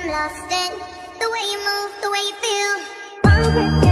I'm lost in the way you move, the way you feel.